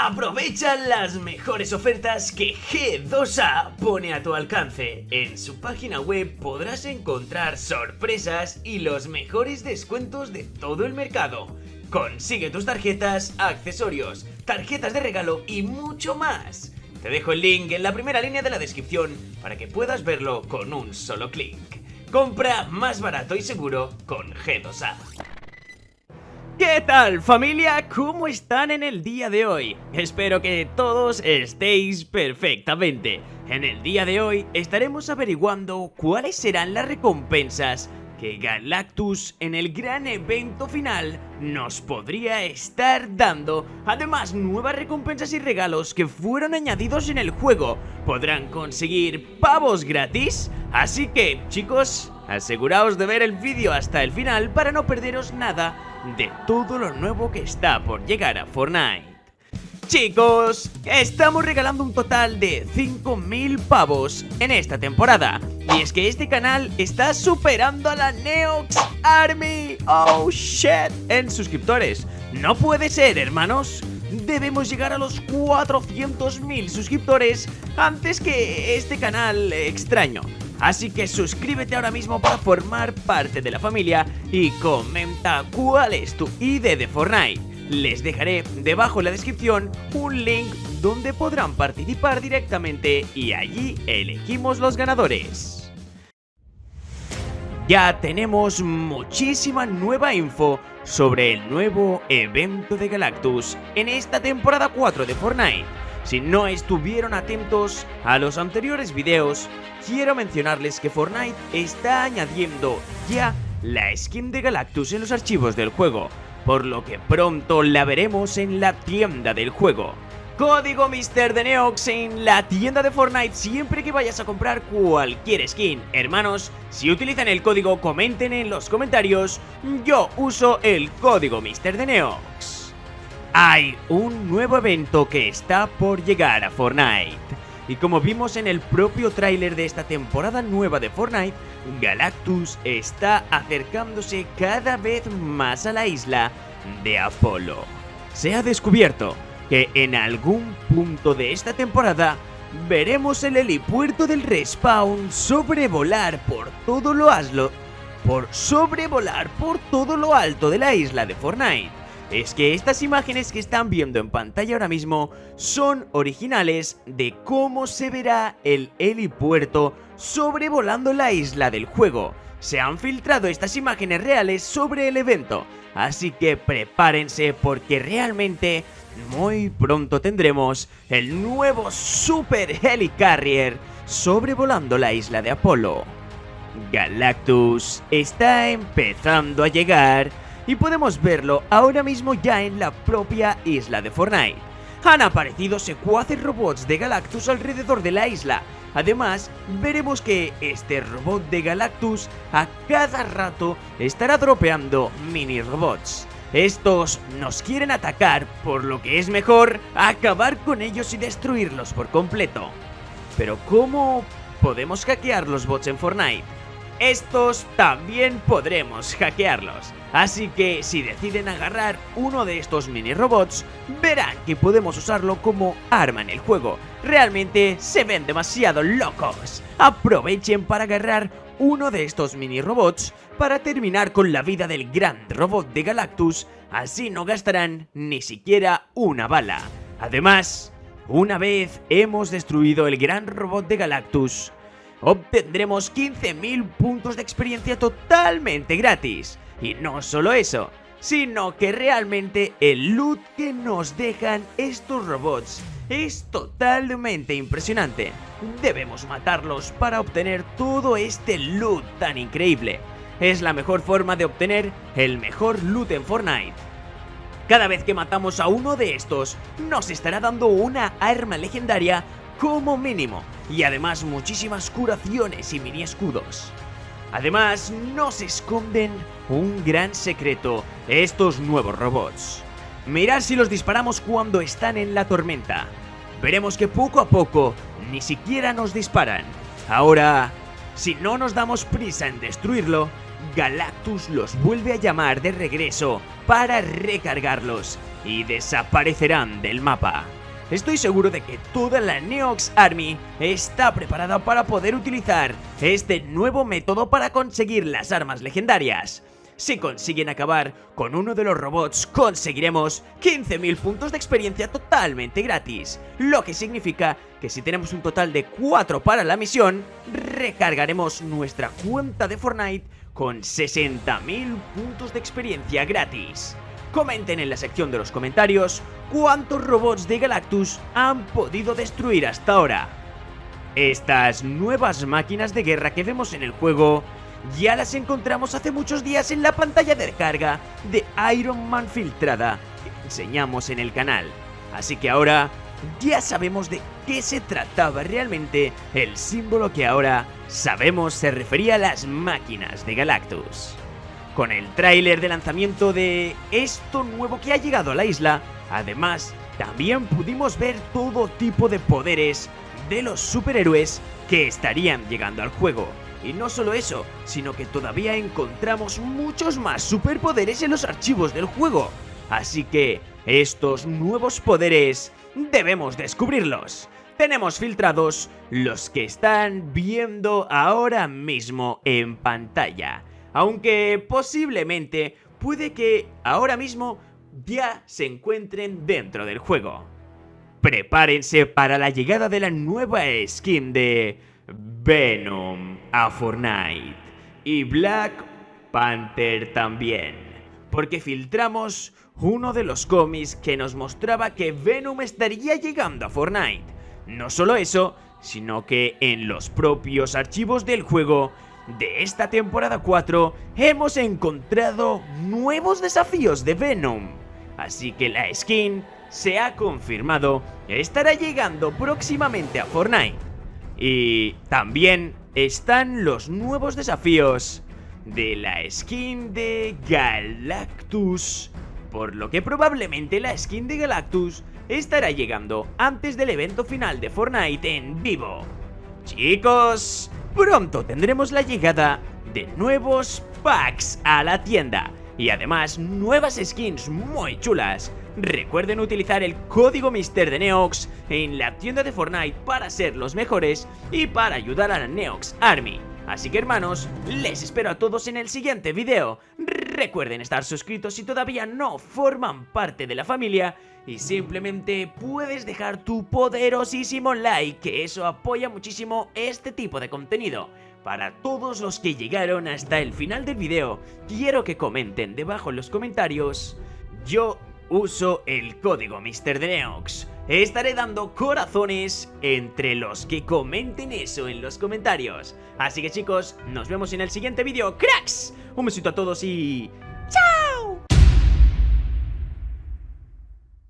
Aprovecha las mejores ofertas que G2A pone a tu alcance. En su página web podrás encontrar sorpresas y los mejores descuentos de todo el mercado. Consigue tus tarjetas, accesorios, tarjetas de regalo y mucho más. Te dejo el link en la primera línea de la descripción para que puedas verlo con un solo clic. Compra más barato y seguro con G2A. ¿Qué tal familia? ¿Cómo están en el día de hoy? Espero que todos estéis perfectamente. En el día de hoy estaremos averiguando cuáles serán las recompensas que Galactus en el gran evento final nos podría estar dando. Además, nuevas recompensas y regalos que fueron añadidos en el juego. Podrán conseguir pavos gratis. Así que, chicos, aseguraos de ver el vídeo hasta el final para no perderos nada de todo lo nuevo que está por llegar a Fortnite. Chicos, estamos regalando un total de 5.000 pavos en esta temporada. Y es que este canal está superando a la Neox Army. Oh shit. En suscriptores. No puede ser hermanos. Debemos llegar a los 400.000 suscriptores Antes que este canal extraño. Así que suscríbete ahora mismo para formar parte de la familia Y comenta cuál es tu ID de Fortnite les dejaré debajo en la descripción un link donde podrán participar directamente y allí elegimos los ganadores. Ya tenemos muchísima nueva info sobre el nuevo evento de Galactus en esta temporada 4 de Fortnite. Si no estuvieron atentos a los anteriores videos, quiero mencionarles que Fortnite está añadiendo ya la skin de Galactus en los archivos del juego por lo que pronto la veremos en la tienda del juego. Código Mister de Neox en la tienda de Fortnite siempre que vayas a comprar cualquier skin. Hermanos, si utilizan el código comenten en los comentarios, yo uso el código Mister de Neox. Hay un nuevo evento que está por llegar a Fortnite. Y como vimos en el propio tráiler de esta temporada nueva de Fortnite, Galactus está acercándose cada vez más a la isla de Apolo. Se ha descubierto que en algún punto de esta temporada veremos el helipuerto del respawn sobrevolar por todo lo aslo, por sobrevolar por todo lo alto de la isla de Fortnite es que estas imágenes que están viendo en pantalla ahora mismo son originales de cómo se verá el helipuerto sobrevolando la isla del juego. Se han filtrado estas imágenes reales sobre el evento, así que prepárense porque realmente muy pronto tendremos el nuevo Super Helicarrier sobrevolando la isla de Apolo. Galactus está empezando a llegar y podemos verlo ahora mismo ya en la propia isla de Fortnite. Han aparecido secuaces robots de Galactus alrededor de la isla. Además, veremos que este robot de Galactus a cada rato estará dropeando mini robots. Estos nos quieren atacar, por lo que es mejor acabar con ellos y destruirlos por completo. Pero ¿cómo podemos hackear los bots en Fortnite? Estos también podremos hackearlos. Así que si deciden agarrar uno de estos mini robots, verán que podemos usarlo como arma en el juego. Realmente se ven demasiado locos. Aprovechen para agarrar uno de estos mini robots para terminar con la vida del gran robot de Galactus, así no gastarán ni siquiera una bala. Además, una vez hemos destruido el gran robot de Galactus, obtendremos 15.000 puntos de experiencia totalmente gratis. Y no solo eso, sino que realmente el loot que nos dejan estos robots es totalmente impresionante. Debemos matarlos para obtener todo este loot tan increíble. Es la mejor forma de obtener el mejor loot en Fortnite. Cada vez que matamos a uno de estos, nos estará dando una arma legendaria como mínimo, y además muchísimas curaciones y mini escudos. Además, nos esconden un gran secreto estos nuevos robots. Mirad si los disparamos cuando están en la tormenta. Veremos que poco a poco ni siquiera nos disparan. Ahora, si no nos damos prisa en destruirlo, Galactus los vuelve a llamar de regreso para recargarlos y desaparecerán del mapa. Estoy seguro de que toda la Neox Army está preparada para poder utilizar este nuevo método para conseguir las armas legendarias. Si consiguen acabar con uno de los robots, conseguiremos 15.000 puntos de experiencia totalmente gratis, lo que significa que si tenemos un total de 4 para la misión, recargaremos nuestra cuenta de Fortnite con 60.000 puntos de experiencia gratis. Comenten en la sección de los comentarios cuántos robots de Galactus han podido destruir hasta ahora. Estas nuevas máquinas de guerra que vemos en el juego ya las encontramos hace muchos días en la pantalla de carga de Iron Man filtrada que enseñamos en el canal. Así que ahora ya sabemos de qué se trataba realmente el símbolo que ahora sabemos se refería a las máquinas de Galactus. Con el tráiler de lanzamiento de esto nuevo que ha llegado a la isla, además también pudimos ver todo tipo de poderes de los superhéroes que estarían llegando al juego. Y no solo eso, sino que todavía encontramos muchos más superpoderes en los archivos del juego. Así que estos nuevos poderes debemos descubrirlos. Tenemos filtrados los que están viendo ahora mismo en pantalla. Aunque posiblemente puede que ahora mismo ya se encuentren dentro del juego. Prepárense para la llegada de la nueva skin de Venom a Fortnite y Black Panther también, porque filtramos uno de los cómics que nos mostraba que Venom estaría llegando a Fortnite. No solo eso, sino que en los propios archivos del juego de esta temporada 4 hemos encontrado nuevos desafíos de Venom. Así que la skin se ha confirmado estará llegando próximamente a Fortnite. Y también están los nuevos desafíos de la skin de Galactus. Por lo que probablemente la skin de Galactus estará llegando antes del evento final de Fortnite en vivo. Chicos, pronto tendremos la llegada de nuevos packs a la tienda y además nuevas skins muy chulas. Recuerden utilizar el código Mister de Neox en la tienda de Fortnite para ser los mejores y para ayudar a la Neox Army. Así que hermanos, les espero a todos en el siguiente video. Recuerden estar suscritos si todavía no forman parte de la familia y simplemente puedes dejar tu poderosísimo like, que eso apoya muchísimo este tipo de contenido. Para todos los que llegaron hasta el final del video, quiero que comenten debajo en los comentarios. Yo uso el código Mr. Neox. Estaré dando corazones entre los que comenten eso en los comentarios. Así que chicos, nos vemos en el siguiente vídeo. ¡Cracks! Un besito a todos y